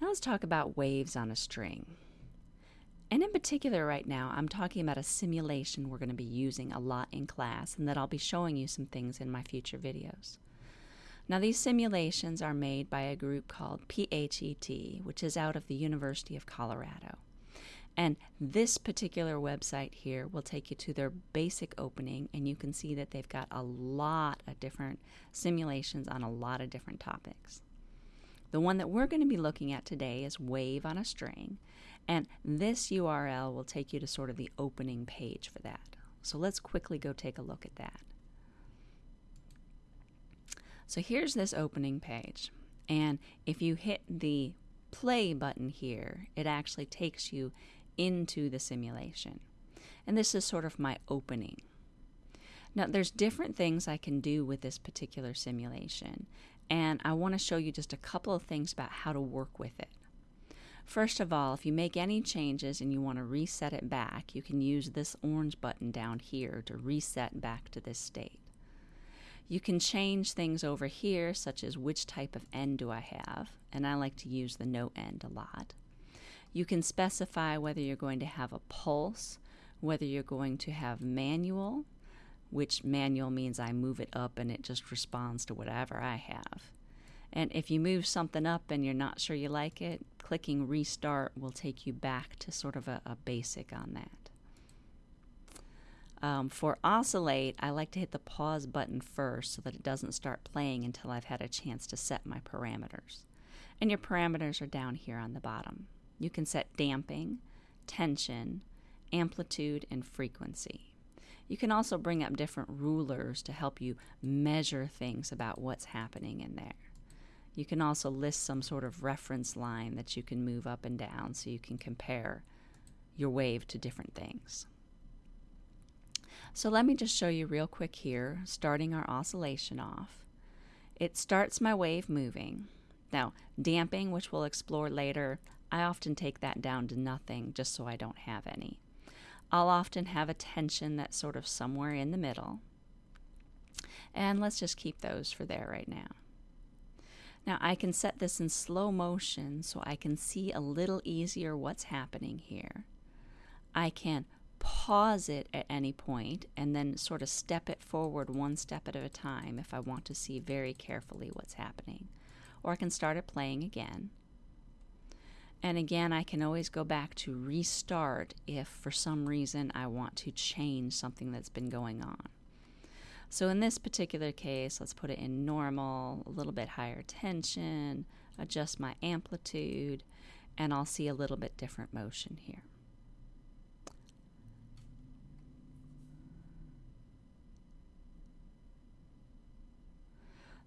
Now let's talk about waves on a string. And in particular, right now, I'm talking about a simulation we're going to be using a lot in class and that I'll be showing you some things in my future videos. Now, these simulations are made by a group called PhET, which is out of the University of Colorado. And this particular website here will take you to their basic opening, and you can see that they've got a lot of different simulations on a lot of different topics. The one that we're going to be looking at today is Wave on a String, and this URL will take you to sort of the opening page for that. So let's quickly go take a look at that. So here's this opening page. And if you hit the play button here, it actually takes you into the simulation. And this is sort of my opening. Now, there's different things I can do with this particular simulation, and I want to show you just a couple of things about how to work with it. First of all, if you make any changes and you want to reset it back, you can use this orange button down here to reset back to this state. You can change things over here, such as which type of end do I have, and I like to use the no end a lot. You can specify whether you're going to have a pulse, whether you're going to have manual, which manual means I move it up and it just responds to whatever I have. And if you move something up and you're not sure you like it, clicking restart will take you back to sort of a, a basic on that. Um, for oscillate, I like to hit the pause button first so that it doesn't start playing until I've had a chance to set my parameters. And your parameters are down here on the bottom. You can set damping, tension, amplitude, and frequency. You can also bring up different rulers to help you measure things about what's happening in there. You can also list some sort of reference line that you can move up and down so you can compare your wave to different things. So let me just show you real quick here, starting our oscillation off. It starts my wave moving. Now, damping, which we'll explore later, I often take that down to nothing just so I don't have any. I'll often have a tension that's sort of somewhere in the middle. And let's just keep those for there right now. Now I can set this in slow motion so I can see a little easier what's happening here. I can pause it at any point and then sort of step it forward one step at a time if I want to see very carefully what's happening. Or I can start it playing again. And again, I can always go back to restart if for some reason I want to change something that's been going on. So in this particular case, let's put it in normal, a little bit higher tension, adjust my amplitude, and I'll see a little bit different motion here.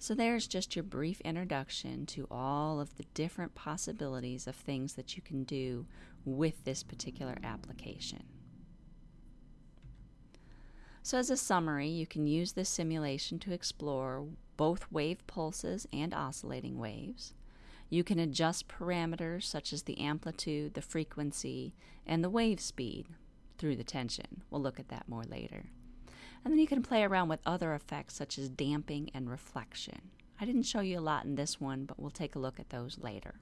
So there's just your brief introduction to all of the different possibilities of things that you can do with this particular application. So as a summary, you can use this simulation to explore both wave pulses and oscillating waves. You can adjust parameters such as the amplitude, the frequency, and the wave speed through the tension. We'll look at that more later. And then you can play around with other effects such as damping and reflection. I didn't show you a lot in this one, but we'll take a look at those later.